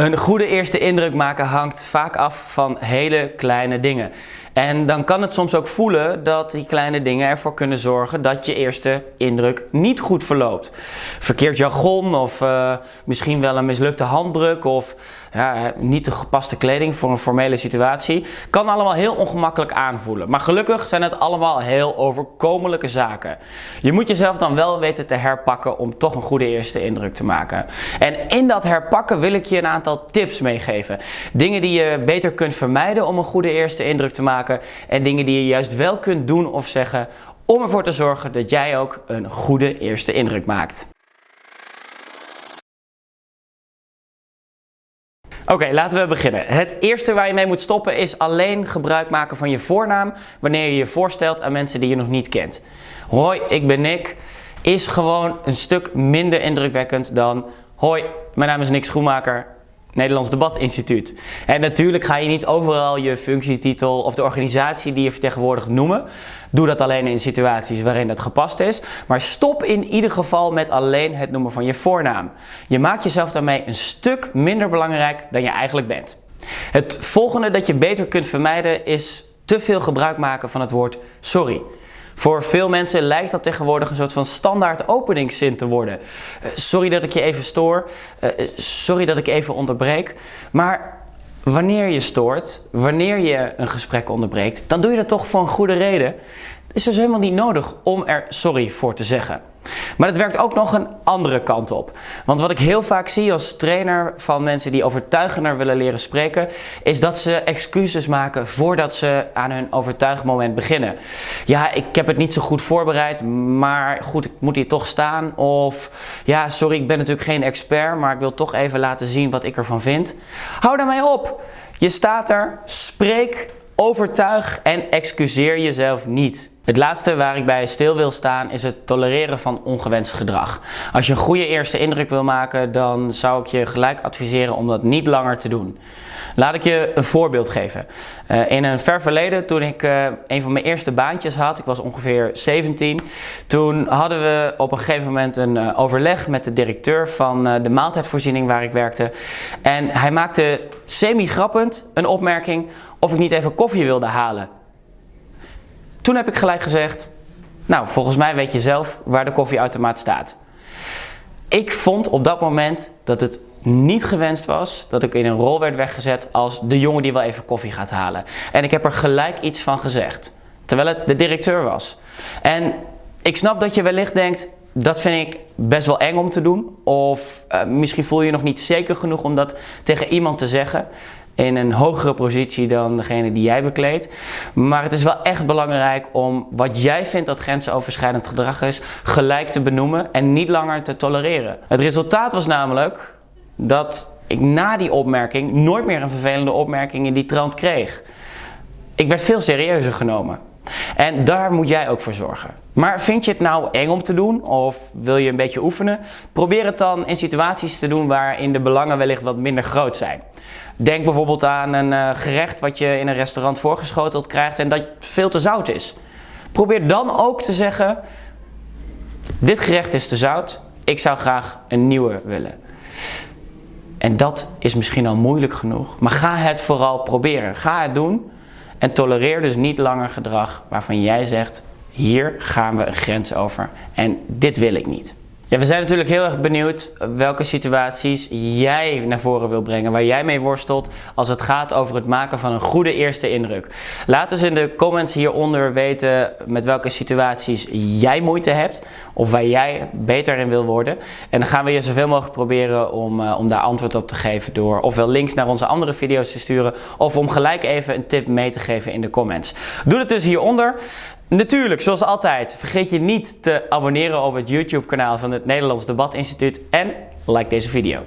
Een goede eerste indruk maken hangt vaak af van hele kleine dingen. En dan kan het soms ook voelen dat die kleine dingen ervoor kunnen zorgen dat je eerste indruk niet goed verloopt. Verkeerd jargon of uh, misschien wel een mislukte handdruk of ja, niet de gepaste kleding voor een formele situatie. Kan allemaal heel ongemakkelijk aanvoelen. Maar gelukkig zijn het allemaal heel overkomelijke zaken. Je moet jezelf dan wel weten te herpakken om toch een goede eerste indruk te maken. En in dat herpakken wil ik je een aantal tips meegeven. Dingen die je beter kunt vermijden om een goede eerste indruk te maken. En dingen die je juist wel kunt doen of zeggen om ervoor te zorgen dat jij ook een goede eerste indruk maakt. Oké, laten we beginnen. Het eerste waar je mee moet stoppen is alleen gebruik maken van je voornaam wanneer je je voorstelt aan mensen die je nog niet kent. Hoi, ik ben Nick is gewoon een stuk minder indrukwekkend dan Hoi, mijn naam is Nick Schoenmaker, Nederlands Debatinstituut. En natuurlijk ga je niet overal je functietitel of de organisatie die je vertegenwoordigt noemen. Doe dat alleen in situaties waarin dat gepast is. Maar stop in ieder geval met alleen het noemen van je voornaam. Je maakt jezelf daarmee een stuk minder belangrijk dan je eigenlijk bent. Het volgende dat je beter kunt vermijden is te veel gebruik maken van het woord sorry. Voor veel mensen lijkt dat tegenwoordig een soort van standaard openingszin te worden. Uh, sorry dat ik je even stoor, uh, sorry dat ik even onderbreek. Maar wanneer je stoort, wanneer je een gesprek onderbreekt, dan doe je dat toch voor een goede reden. Het is dus helemaal niet nodig om er sorry voor te zeggen. Maar het werkt ook nog een andere kant op. Want wat ik heel vaak zie als trainer van mensen die overtuigender willen leren spreken, is dat ze excuses maken voordat ze aan hun overtuigmoment beginnen. Ja, ik heb het niet zo goed voorbereid, maar goed, ik moet hier toch staan. Of ja, sorry, ik ben natuurlijk geen expert, maar ik wil toch even laten zien wat ik ervan vind. Hou daarmee op. Je staat er, spreek Overtuig en excuseer jezelf niet. Het laatste waar ik bij stil wil staan is het tolereren van ongewenst gedrag. Als je een goede eerste indruk wil maken, dan zou ik je gelijk adviseren om dat niet langer te doen. Laat ik je een voorbeeld geven. Uh, in een ver verleden, toen ik uh, een van mijn eerste baantjes had, ik was ongeveer 17, toen hadden we op een gegeven moment een uh, overleg met de directeur van de maaltijdvoorziening waar ik werkte. En hij maakte semi-grappend een opmerking of ik niet even koffie wilde halen. Toen heb ik gelijk gezegd, nou volgens mij weet je zelf waar de koffieautomaat staat. Ik vond op dat moment dat het niet gewenst was dat ik in een rol werd weggezet als de jongen die wel even koffie gaat halen. En ik heb er gelijk iets van gezegd, terwijl het de directeur was. En ik snap dat je wellicht denkt, dat vind ik best wel eng om te doen. Of uh, misschien voel je je nog niet zeker genoeg om dat tegen iemand te zeggen in een hogere positie dan degene die jij bekleedt. Maar het is wel echt belangrijk om wat jij vindt dat grensoverschrijdend gedrag is, gelijk te benoemen en niet langer te tolereren. Het resultaat was namelijk dat ik na die opmerking nooit meer een vervelende opmerking in die trant kreeg. Ik werd veel serieuzer genomen. En daar moet jij ook voor zorgen. Maar vind je het nou eng om te doen of wil je een beetje oefenen? Probeer het dan in situaties te doen waarin de belangen wellicht wat minder groot zijn. Denk bijvoorbeeld aan een uh, gerecht wat je in een restaurant voorgeschoteld krijgt en dat veel te zout is. Probeer dan ook te zeggen, dit gerecht is te zout, ik zou graag een nieuwe willen. En dat is misschien al moeilijk genoeg, maar ga het vooral proberen. Ga het doen en tolereer dus niet langer gedrag waarvan jij zegt, hier gaan we een grens over en dit wil ik niet. We zijn natuurlijk heel erg benieuwd welke situaties jij naar voren wil brengen, waar jij mee worstelt als het gaat over het maken van een goede eerste indruk. Laat dus in de comments hieronder weten met welke situaties jij moeite hebt of waar jij beter in wil worden. En dan gaan we je zoveel mogelijk proberen om, uh, om daar antwoord op te geven door ofwel links naar onze andere video's te sturen of om gelijk even een tip mee te geven in de comments. Doe het dus hieronder. Natuurlijk, zoals altijd, vergeet je niet te abonneren op het YouTube kanaal van het Nederlands Debatinstituut en like deze video.